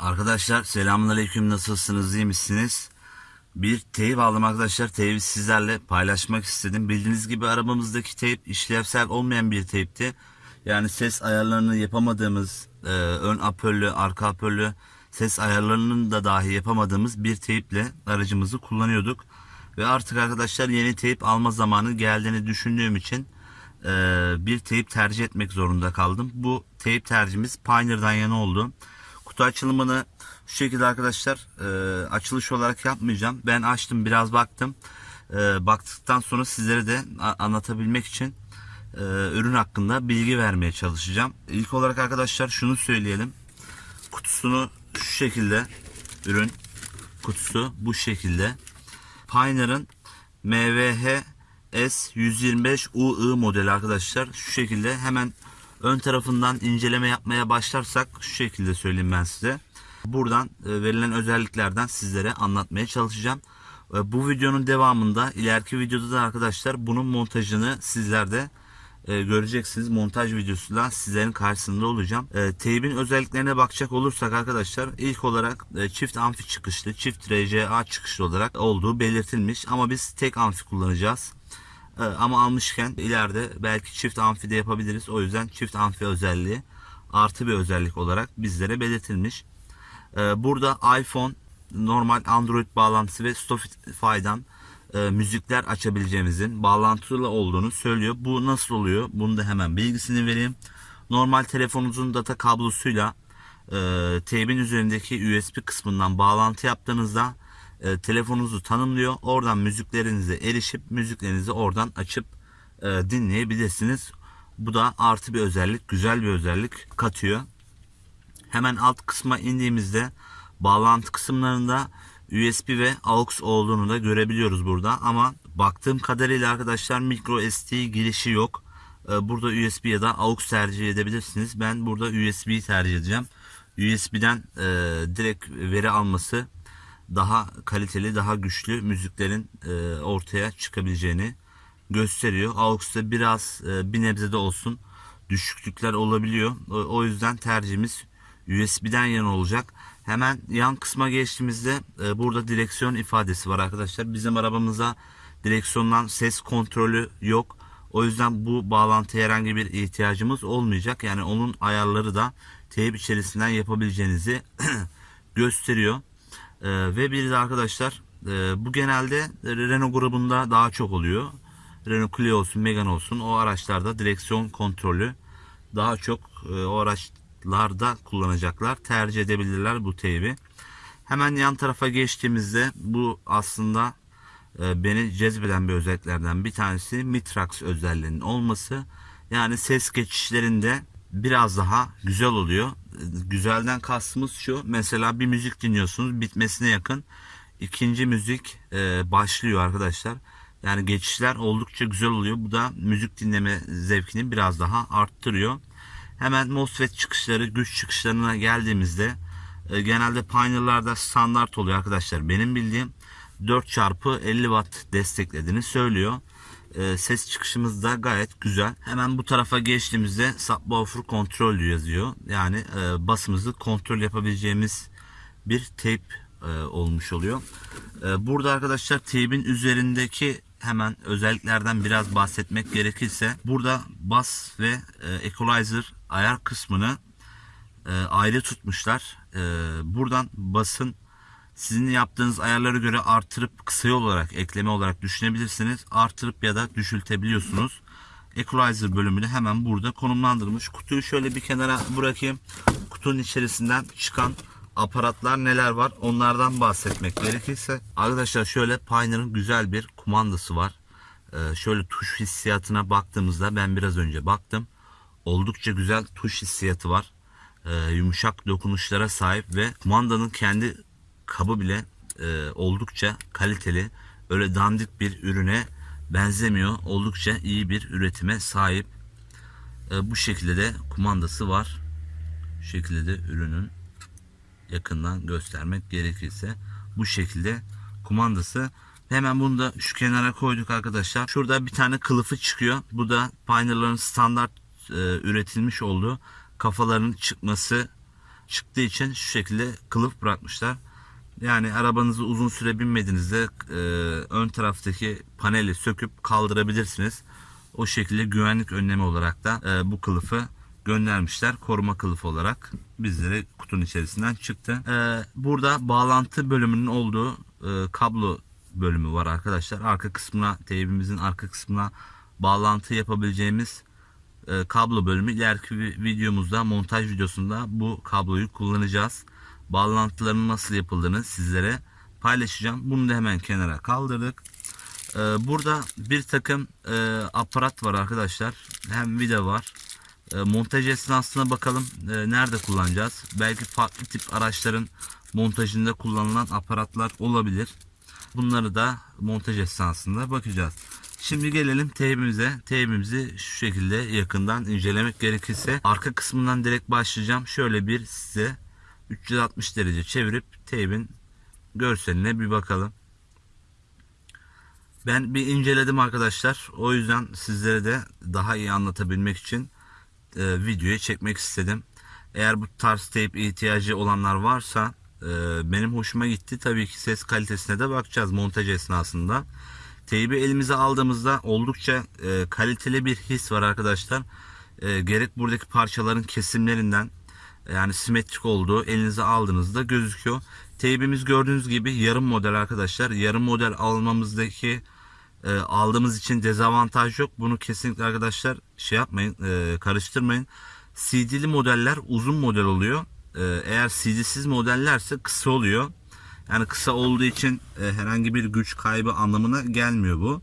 Arkadaşlar selamünaleyküm nasılsınız iyi misiniz? Bir teyip aldım arkadaşlar. Teybi sizlerle paylaşmak istedim. Bildiğiniz gibi arabamızdaki teyp işlevsel olmayan bir teypti. Yani ses ayarlarını yapamadığımız, e, ön apörlü, arka apörlü ses ayarlarının da dahi yapamadığımız bir teyple aracımızı kullanıyorduk. Ve artık arkadaşlar yeni teyp alma zamanı geldiğini düşündüğüm için e, bir teyp tercih etmek zorunda kaldım. Bu teyp tercihimiz Pioneer'dan yana oldu. Kutu açılımını şu şekilde arkadaşlar e, açılış olarak yapmayacağım. Ben açtım biraz baktım. E, baktıktan sonra sizlere de anlatabilmek için e, ürün hakkında bilgi vermeye çalışacağım. İlk olarak arkadaşlar şunu söyleyelim. Kutusunu şu şekilde ürün kutusu bu şekilde. Pioneer'ın MVH S125UI modeli arkadaşlar. Şu şekilde hemen ön tarafından inceleme yapmaya başlarsak şu şekilde söyleyeyim ben size. Buradan e, verilen özelliklerden sizlere anlatmaya çalışacağım. E, Bu videonun devamında ileriki videoda da arkadaşlar bunun montajını sizlerde e, göreceksiniz. Montaj videosuyla sizlerin karşısında olacağım. Teybin özelliklerine bakacak olursak arkadaşlar ilk olarak çift amfi çıkışlı, çift RCA çıkışlı olarak olduğu belirtilmiş. Ama biz tek amfi kullanacağız. E, ama almışken ileride belki çift amfi de yapabiliriz. O yüzden çift amfi özelliği artı bir özellik olarak bizlere belirtilmiş. E, burada iPhone, normal Android bağlantısı ve Spotify'dan e, müzikler açabileceğimizin bağlantılı olduğunu söylüyor. Bu nasıl oluyor? Bunu da hemen bilgisini vereyim. Normal telefonunuzun data kablosuyla e, teybin üzerindeki USB kısmından bağlantı yaptığınızda e, telefonunuzu tanımlıyor. Oradan müziklerinize erişip müziklerinizi oradan açıp e, dinleyebilirsiniz. Bu da artı bir özellik, güzel bir özellik katıyor. Hemen alt kısma indiğimizde bağlantı kısımlarında USB ve AUX olduğunu da görebiliyoruz burada. Ama baktığım kadarıyla arkadaşlar micro SD girişi yok. Ee, Burada USB ya da AUX tercih edebilirsiniz. Ben burada USB'yi tercih edeceğim. USB'den e, direkt veri alması daha kaliteli, daha güçlü müziklerin e, ortaya çıkabileceğini gösteriyor. AUX'ta biraz e, bir nebze de olsun düşüklükler olabiliyor. O, o yüzden tercihimiz USB'den yana olacak. Hemen yan kısma geçtiğimizde e, burada direksiyon ifadesi var arkadaşlar. Bizim arabamıza direksiyondan ses kontrolü yok. O yüzden bu bağlantıya herhangi bir ihtiyacımız olmayacak. Yani onun ayarları da teyip içerisinden yapabileceğinizi gösteriyor. E, ve bir de arkadaşlar e, bu genelde Renault grubunda daha çok oluyor. Renault Clio olsun, Megane olsun o araçlarda direksiyon kontrolü daha çok e, o araçlarda kullanacaklar. Tercih edebilirler bu teybi. Hemen yan tarafa geçtiğimizde bu aslında e, beni cezbeden bir özelliklerden bir tanesi Mitrax özelliğinin olması. Yani ses geçişlerinde biraz daha güzel oluyor. Güzelden kastımız şu. Mesela bir müzik dinliyorsunuz bitmesine yakın ikinci müzik e, başlıyor arkadaşlar. Yani geçişler oldukça güzel oluyor. Bu da müzik dinleme zevkini biraz daha arttırıyor. Hemen MOSFET çıkışları, güç çıkışlarına geldiğimizde e, genelde Pioneer'larda standart oluyor arkadaşlar. Benim bildiğim 4 çarpı 50 watt desteklediğini söylüyor. E, ses çıkışımız da gayet güzel. Hemen bu tarafa geçtiğimizde subwoofer kontrol yazıyor. Yani e, basımızı kontrol yapabileceğimiz bir tape e, olmuş oluyor. E, burada arkadaşlar tape'in üzerindeki hemen özelliklerden biraz bahsetmek gerekirse burada bas ve e, equalizer ayar kısmını e, ayrı tutmuşlar. E, buradan basın sizin yaptığınız ayarlara göre artırıp kısa yol olarak ekleme olarak düşünebilirsiniz. Artırıp ya da düşültebiliyorsunuz. Equalizer bölümünü hemen burada konumlandırmış. Kutuyu şöyle bir kenara bırakayım. Kutunun içerisinden çıkan aparatlar neler var onlardan bahsetmek gerekirse. Arkadaşlar şöyle Pioneer'ın güzel bir kumandası var. Ee, şöyle tuş hissiyatına baktığımızda ben biraz önce baktım. Oldukça güzel tuş hissiyatı var. Ee, yumuşak dokunuşlara sahip ve kumandanın kendi kabı bile e, oldukça kaliteli. Öyle dandik bir ürüne benzemiyor. Oldukça iyi bir üretime sahip. E, bu şekilde de kumandası var. Şu şekilde de ürünün yakından göstermek gerekirse bu şekilde kumandası. Hemen bunu da şu kenara koyduk arkadaşlar. Şurada bir tane kılıfı çıkıyor. Bu da Pioneer'ların standart e, üretilmiş olduğu kafaların çıkması çıktığı için şu şekilde kılıf bırakmışlar. Yani arabanızı uzun süre binmediğinizde e, ön taraftaki paneli söküp kaldırabilirsiniz. O şekilde güvenlik önlemi olarak da e, bu kılıfı göndermişler. Koruma kılıfı olarak bizlere kutunun içerisinden çıktı. E, burada bağlantı bölümünün olduğu e, kablo bölümü var arkadaşlar. Arka kısmına, teybimizin arka kısmına bağlantı yapabileceğimiz e, kablo bölümü ileriki vi- videomuzda montaj videosunda bu kabloyu kullanacağız. Bağlantıların nasıl yapıldığını sizlere paylaşacağım. Bunu da hemen kenara kaldırdık. E, burada bir takım e, aparat var arkadaşlar. Hem vida var. E, montaj esnasına bakalım e, nerede kullanacağız. Belki farklı tip araçların montajında kullanılan aparatlar olabilir. Bunları da montaj esnasında bakacağız. Şimdi gelelim teybimize. Teybimizi şu şekilde yakından incelemek gerekirse arka kısmından direkt başlayacağım. Şöyle bir size 360 derece çevirip teybin görseline bir bakalım. Ben bir inceledim arkadaşlar. O yüzden sizlere de daha iyi anlatabilmek için e, videoyu çekmek istedim. Eğer bu tarz teyp ihtiyacı olanlar varsa e, benim hoşuma gitti. Tabii ki ses kalitesine de bakacağız montaj esnasında. Teybi elimize aldığımızda oldukça e, kaliteli bir his var arkadaşlar. E, gerek buradaki parçaların kesimlerinden yani simetrik olduğu elinize aldığınızda gözüküyor. Teybimiz gördüğünüz gibi yarım model arkadaşlar. Yarım model almamızdaki e, aldığımız için dezavantaj yok. Bunu kesinlikle arkadaşlar şey yapmayın, e, karıştırmayın. CD'li modeller uzun model oluyor. E, eğer CD'siz modellerse kısa oluyor. Yani kısa olduğu için e, herhangi bir güç kaybı anlamına gelmiyor bu.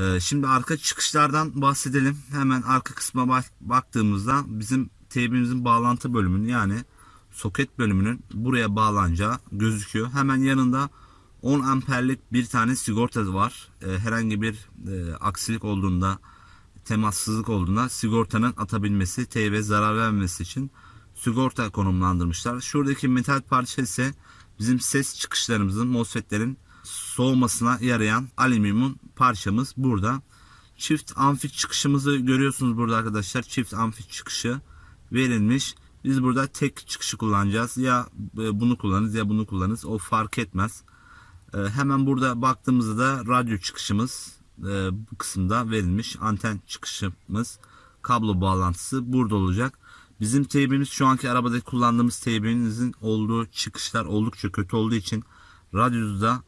E, şimdi arka çıkışlardan bahsedelim. Hemen arka kısma bak- baktığımızda bizim teybimizin bağlantı bölümünün yani soket bölümünün buraya bağlanacağı gözüküyor. Hemen yanında 10 amperlik bir tane sigorta var. E, herhangi bir e, aksilik olduğunda, temassızlık olduğunda sigortanın atabilmesi, teybe zarar vermemesi için sigorta konumlandırmışlar. Şuradaki metal parça ise bizim ses çıkışlarımızın, MOSFET'lerin soğumasına yarayan alüminyum parçamız burada. Çift amfi çıkışımızı görüyorsunuz burada arkadaşlar. Çift amfi çıkışı verilmiş. Biz burada tek çıkışı kullanacağız. Ya e, bunu kullanırız ya bunu kullanırız. O fark etmez. E, Hemen burada baktığımızda da radyo çıkışımız e, bu kısımda verilmiş. Anten çıkışımız, kablo bağlantısı burada olacak. Bizim teybimiz şu anki arabadaki kullandığımız teybimizin olduğu çıkışlar oldukça kötü olduğu için radyoda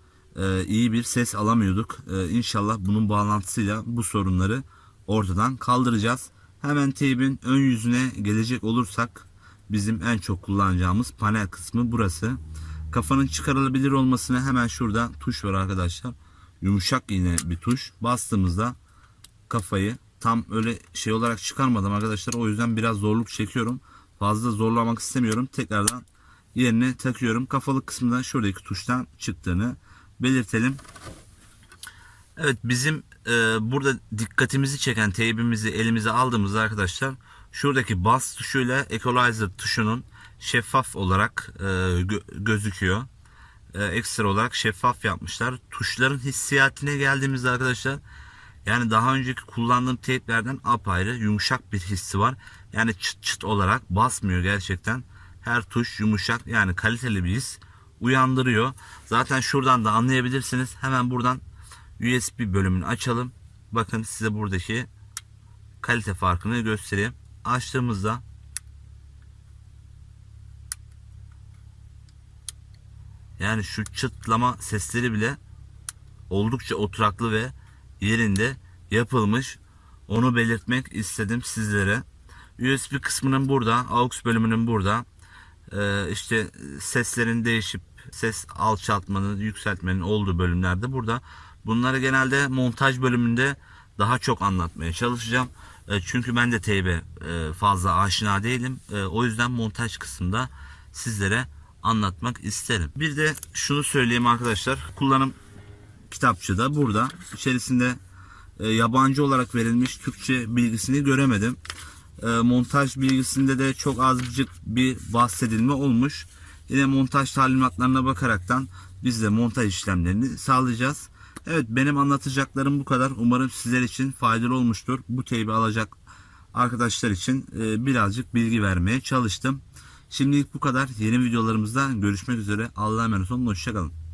iyi bir ses alamıyorduk. E, inşallah bunun bağlantısıyla bu sorunları ortadan kaldıracağız. Hemen teybin ön yüzüne gelecek olursak bizim en çok kullanacağımız panel kısmı burası. Kafanın çıkarılabilir olmasına hemen şurada tuş var arkadaşlar. Yumuşak yine bir tuş. Bastığımızda kafayı tam öyle şey olarak çıkarmadım arkadaşlar. O yüzden biraz zorluk çekiyorum. Fazla zorlamak istemiyorum. Tekrardan yerine takıyorum. Kafalık kısmında şuradaki tuştan çıktığını belirtelim. Evet bizim e, burada dikkatimizi çeken teybimizi elimize aldığımızda arkadaşlar şuradaki bas tuşuyla equalizer tuşunun şeffaf olarak e, gö- gözüküyor. E, ekstra olarak şeffaf yapmışlar. Tuşların hissiyatine geldiğimizde arkadaşlar yani daha önceki kullandığım teyplerden apayrı yumuşak bir hissi var. Yani çıt çıt olarak basmıyor gerçekten. Her tuş yumuşak yani kaliteli bir his uyandırıyor. Zaten şuradan da anlayabilirsiniz. Hemen buradan USB bölümünü açalım. Bakın size buradaki kalite farkını göstereyim. Açtığımızda yani şu çıtlama sesleri bile oldukça oturaklı ve yerinde yapılmış. Onu belirtmek istedim sizlere. USB kısmının burada, AUX bölümünün burada. Ee, işte seslerin değişip ses alçaltmanın, yükseltmenin olduğu bölümlerde burada. Bunları genelde montaj bölümünde daha çok anlatmaya çalışacağım. E, çünkü ben de teybe e, fazla aşina değilim. E, o yüzden montaj kısmında sizlere anlatmak isterim. Bir de şunu söyleyeyim arkadaşlar. Kullanım kitapçı da burada. İçerisinde e, yabancı olarak verilmiş Türkçe bilgisini göremedim. E, montaj bilgisinde de çok azıcık bir bahsedilme olmuş. Yine montaj talimatlarına bakaraktan biz de montaj işlemlerini sağlayacağız. Evet benim anlatacaklarım bu kadar. Umarım sizler için faydalı olmuştur. Bu teybi alacak arkadaşlar için e, birazcık bilgi vermeye çalıştım. Şimdilik bu kadar. Yeni videolarımızda görüşmek üzere. Allah'a emanet olun. Hoşçakalın.